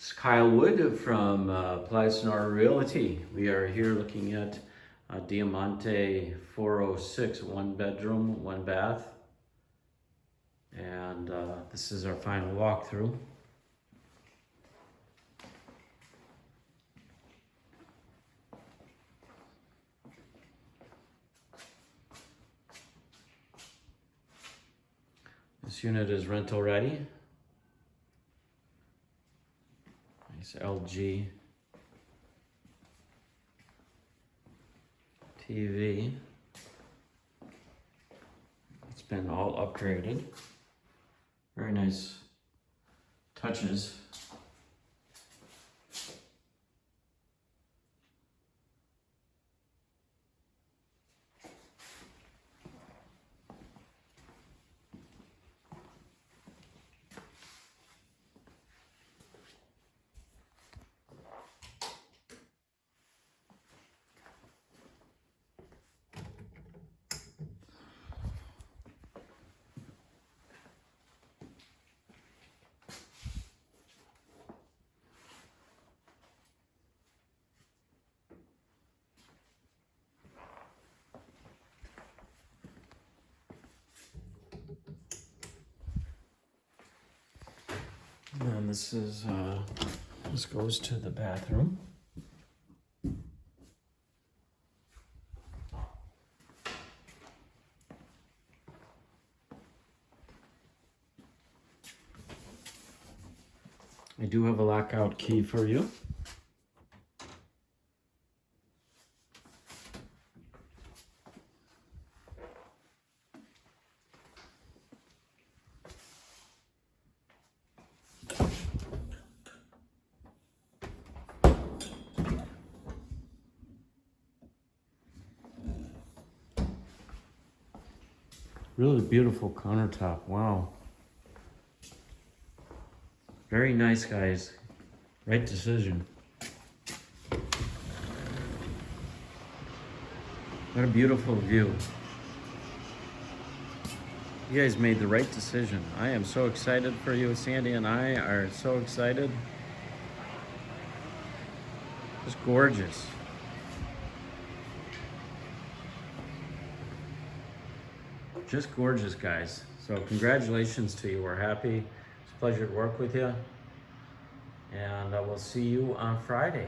It's Kyle Wood from uh, Plaza Sonora Realty. We are here looking at uh, Diamante 406, one bedroom, one bath. And uh, this is our final walkthrough. This unit is rental ready. Nice LG TV. It's been all upgraded. Very nice touches. And this is, uh, this goes to the bathroom. I do have a lockout key for you. Really beautiful countertop, wow. Very nice, guys. Right decision. What a beautiful view. You guys made the right decision. I am so excited for you. Sandy and I are so excited. Just gorgeous. Just gorgeous, guys. So congratulations to you. We're happy. It's a pleasure to work with you. And uh, we'll see you on Friday.